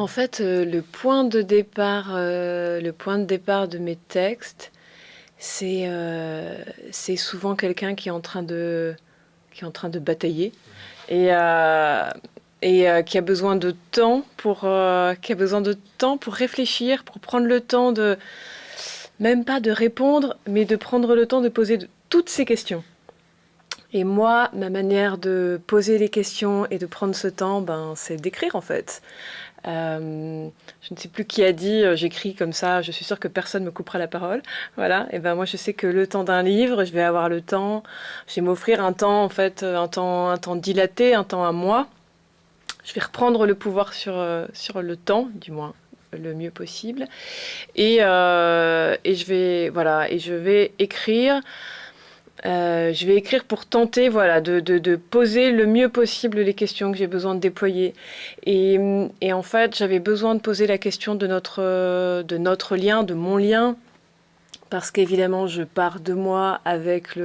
En fait, euh, le point de départ, euh, le point de départ de mes textes, c'est euh, c'est souvent quelqu'un qui est en train de qui est en train de batailler et et qui a besoin de temps pour qui a besoin de temps pour réfléchir, pour prendre le temps de même pas de répondre, mais de prendre le temps de poser toutes ces questions. Et moi, ma manière de poser les questions et de prendre ce temps, ben, c'est d'écrire en fait. Euh, je ne sais plus qui a dit, euh, j'écris comme ça, je suis sûre que personne me coupera la parole. Voilà. Et ben moi, je sais que le temps d'un livre, je vais avoir le temps, je vais m'offrir un temps en fait, euh, un temps, un temps dilaté, un temps à moi. Je vais reprendre le pouvoir sur, sur le temps, du moins le mieux possible. Et, et je vais voilà, et je vais écrire. Euh, je vais écrire pour tenter voilà, de, poser le mieux possible les questions que j'ai besoin de déployer. Et, en fait, j'avais besoin de poser la question de notre, euh, de notre lien, de mon lien, parce qu'évidemment, je pars de moi avec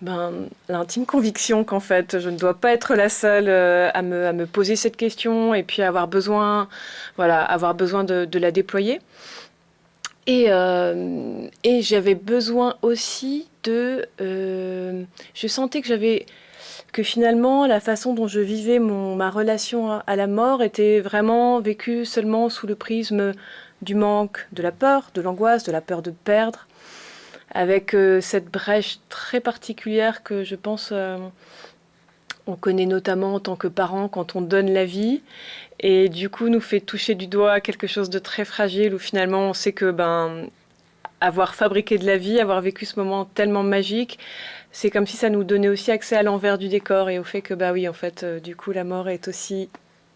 ben, l'intime conviction qu'en fait, je ne dois pas être la seule euh, à me, poser cette question et puis avoir besoin, voilà, avoir besoin de la déployer. Et, euh, et j'avais besoin aussi de... euh, je sentais que j'avais... que finalement, la façon dont je vivais mon, ma relation à, la mort était vraiment vécue seulement sous le prisme du manque, de la peur, de l'angoisse, de la peur de perdre, avec euh, cette brèche très particulière que je pense on connaît notamment en tant que parent quand on donne la vie. Et du coup nous fait toucher du doigt quelque chose de très fragile où finalement on sait que ben avoir fabriqué de la vie, avoir vécu ce moment tellement magique, c'est comme si ça nous donnait aussi accès à l'envers du décor et au fait que bah oui en fait euh, du coup la mort est aussi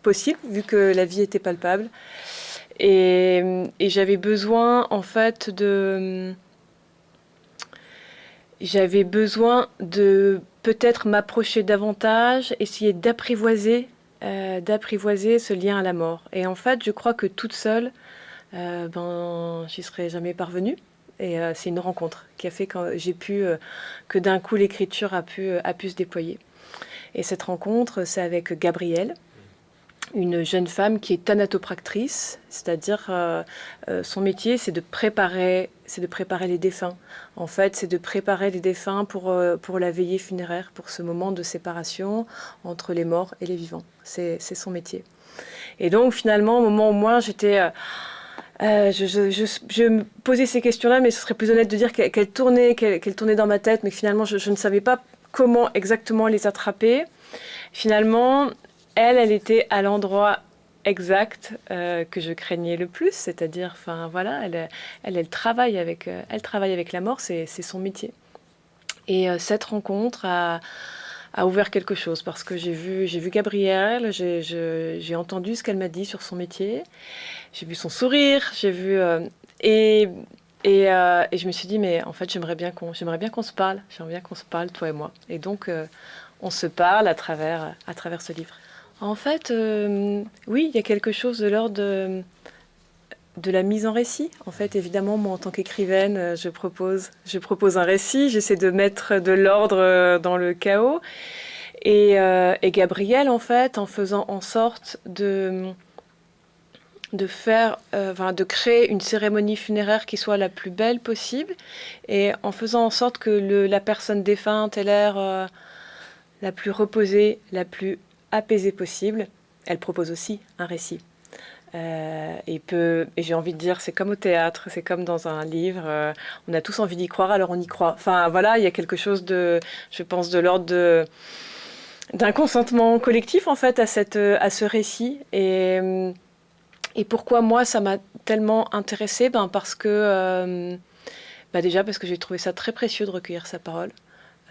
possible vu que la vie était palpable. Et j'avais besoin en fait de j'avais besoin de peut-être m'approcher davantage, essayer d'apprivoiser, euh, d'apprivoiser ce lien à la mort. Et en fait, je crois que toute seule, euh, ben, j'y serais jamais parvenue. Et euh, c'est une rencontre qui a fait que j'ai pu, euh, que d'un coup l'écriture a pu, a pu se déployer. Et cette rencontre, c'est avec Gabrielle, une jeune femme qui est thanatopractrice, c'est-à-dire euh, euh, son métier, c'est de préparer, c'est de préparer les défunts. En fait, c'est de préparer les défunts pour, euh, pour la veillée funéraire, pour ce moment de séparation entre les morts et les vivants. C'est son métier. Et donc, finalement, au moment où moi, j'étais... je, je- je- me posais ces questions-là, mais ce serait plus honnête de dire qu'elles qu'elles tournaient, qu'elles qu'elles tournaient dans ma tête, mais que finalement, je, je ne savais pas comment exactement les attraper. Finalement, elle, elle était à l'endroit exact euh, que je craignais le plus, c'est-à-dire, enfin voilà, elle, elle, travaille avec, euh, elle travaille avec la mort, c'est son métier. Et euh, cette rencontre a, ouvert quelque chose parce que j'ai vu, j'ai vu Gabrielle, j'ai entendu ce qu'elle m'a dit sur son métier, j'ai vu son sourire, j'ai vu et et, je me suis dit mais en fait j'aimerais bien qu'on j'aimerais bien qu'on se parle, j'aimerais bien qu'on se parle toi et moi. Et donc on se parle à travers à travers ce livre. En fait, euh, oui, il y a quelque chose de l'ordre de, la mise en récit. En fait, évidemment, moi, en tant qu'écrivaine, euh, je propose, un récit, j'essaie de mettre de l'ordre euh, dans le chaos. Et, euh, et Gabrielle, en fait, en faisant en sorte de, faire, euh, de créer une cérémonie funéraire qui soit la plus belle possible, et en faisant en sorte que la personne défunte ait l'air la plus reposée, la plus apaisée possible, elle propose aussi un récit. Euh, et peut, et j'ai envie de dire, c'est comme au théâtre, c'est comme dans un livre, euh, on a tous envie d'y croire, alors on y croit. Enfin voilà, il y a quelque chose de, je pense, de l'ordre de d'un consentement collectif en fait à cette à ce récit et euh, et pourquoi moi ça m'a tellement intéressée? Ben parce que bah déjà parce que j'ai trouvé ça très précieux de recueillir sa parole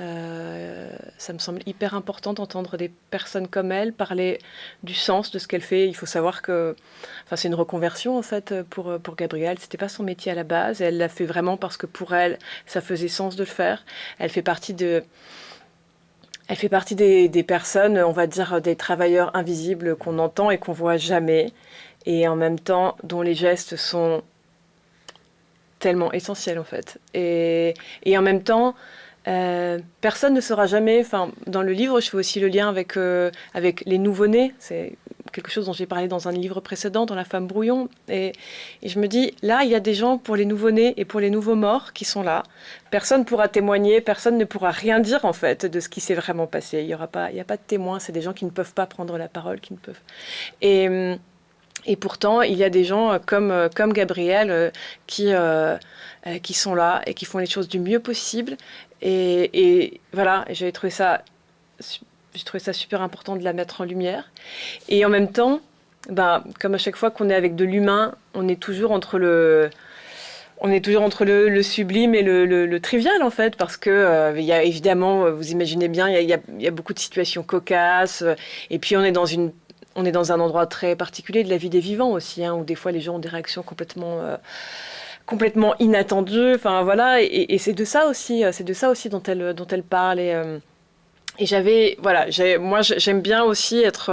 euh, ça me semble hyper important d'entendre des personnes comme elle parler du sens de ce qu'elle fait. Il faut savoir que, enfin, c'est une reconversion en fait pour pour Gabrielle. C'était pas son métier à la base. Elle l'a fait vraiment parce que pour elle, ça faisait sens de le faire. Elle fait partie de elle fait partie des, des personnes, on va dire, des travailleurs invisibles qu'on entend et qu'on voit jamais, et en même temps dont les gestes sont tellement essentiels en fait. Et, et en même temps, Euh, personne ne saura jamais, enfin, dans le livre, je fais aussi le lien avec, euh, avec les nouveau-nés. C'est quelque chose dont j'ai parlé dans un livre précédent, dans La femme brouillon. Et, je me dis, là, il y a des gens pour les nouveau-nés et pour les nouveaux morts qui sont là. Personne pourra témoigner, personne ne pourra rien dire, en fait, de ce qui s'est vraiment passé. Il n'y aura pas, il y a pas de témoins, c'est des gens qui ne peuvent pas prendre la parole, qui ne peuvent. Et. Et pourtant, il y a des gens comme, comme Gabriel euh, qui, qui sont là et qui font les choses du mieux possible et, voilà, j'avais trouvé ça, j'ai trouvé ça super important de la mettre en lumière. Et en même temps, ben, comme à chaque fois qu'on est avec de l'humain, on est toujours entre le, on est toujours entre le, sublime et le, trivial en fait, parce que euh, il y a évidemment, vous imaginez bien, il y, y a, beaucoup de situations cocasses, et puis on est dans une on est dans un endroit très particulier de la vie des vivants aussi, hein, où des fois les gens ont des réactions complètement euh, complètement inattendu. Enfin voilà, et, c'est de ça aussi, euh, c'est de ça aussi dont elle dont elle parle et euh, j'avais, voilà, moi j'aime bien aussi être,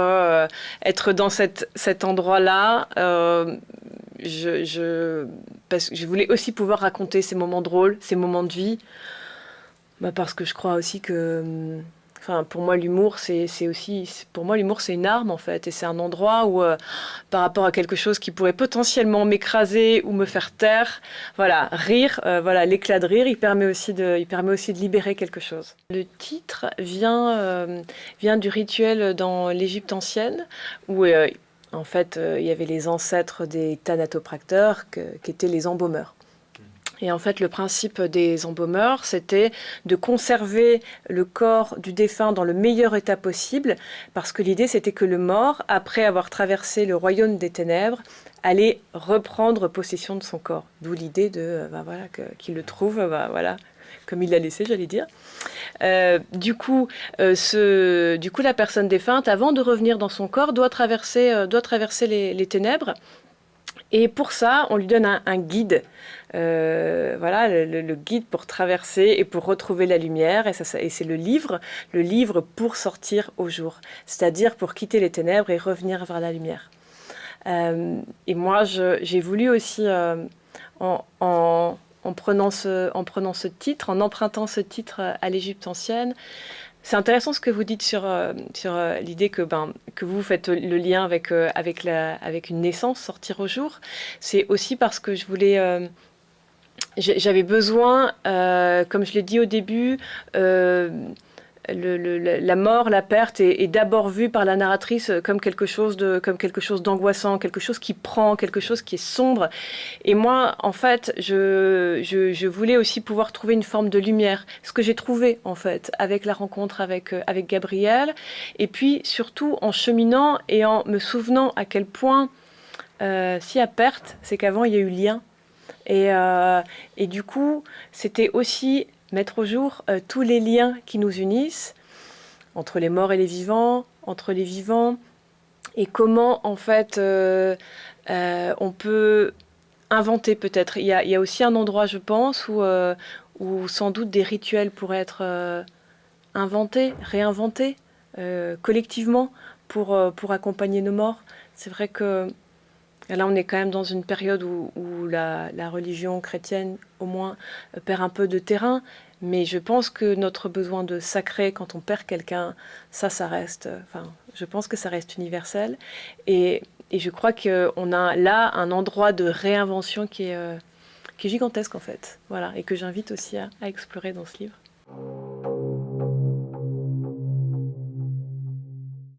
être dans cet endroit-là. je, parce que je voulais aussi pouvoir raconter ces moments drôles, ces moments de vie. Bah parce que je crois aussi que hum, Enfin, pour moi, l'humour, c'est aussi, pour moi, l'humour, c'est une arme en fait, et c'est un endroit où, euh, par rapport à quelque chose qui pourrait potentiellement m'écraser ou me faire taire, voilà, rire, euh, voilà, l'éclat de rire, il permet aussi de, il permet aussi de libérer quelque chose. Le titre vient, euh, vient du rituel dans l'Égypte ancienne où en fait, il y avait les ancêtres des thanatopracteurs qui étaient les embaumeurs. Et en fait, le principe des embaumeurs, c'était de conserver le corps du défunt dans le meilleur état possible, parce que l'idée, c'était que le mort, après avoir traversé le royaume des ténèbres, allait reprendre possession de son corps. D'où l'idée de, ben voilà, qu'il le trouve, ben voilà, comme il l'a laissé, j'allais dire. Euh, du, coup, euh, ce, du coup, la personne défunte, avant de revenir dans son corps, doit traverser, doit traverser les ténèbres et pour ça, on lui donne un, guide, euh, voilà, le, guide pour traverser et pour retrouver la lumière. Et, c'est le livre, le livre pour sortir au jour, c'est-à-dire pour quitter les ténèbres et revenir vers la lumière. Euh, et moi, j'ai voulu aussi, euh, en, prenant ce, en prenant ce titre, en empruntant ce titre à l'Égypte ancienne, c'est intéressant ce que vous dites sur, euh, sur euh, l'idée que, ben, que vous faites le lien avec, euh, avec, la, avec une naissance, sortir au jour. C'est aussi parce que je voulais... J'avais besoin, comme je l'ai dit au début, la mort, la perte est, d'abord vue par la narratrice comme quelque chose d'angoissant, quelque chose qui prend, quelque chose qui est sombre. Et moi, en fait, je, voulais aussi pouvoir trouver une forme de lumière, ce que j'ai trouvé en fait avec la rencontre avec avec Gabriel, et puis surtout en cheminant et en me souvenant à quel point euh, y a perte, c'est qu'avant il y a eu lien. Et, euh, et du coup, c'était aussi mettre au jour euh, tous les liens qui nous unissent entre les morts et les vivants, entre les vivants, et comment en fait euh, euh, on peut inventer peut-être. Il, y a aussi un endroit, je pense, où, où sans doute des rituels pourraient être inventés, réinventés collectivement pour, pour accompagner nos morts. C'est vrai que là, on est quand même dans une période où, la, religion chrétienne, au moins, perd un peu de terrain. Mais je pense que notre besoin de sacré, quand on perd quelqu'un, ça, ça reste... Enfin, je pense que ça reste universel. Et, je crois qu'on a là un endroit de réinvention euh, qui est gigantesque, en fait. Voilà, et que j'invite aussi à explorer dans ce livre.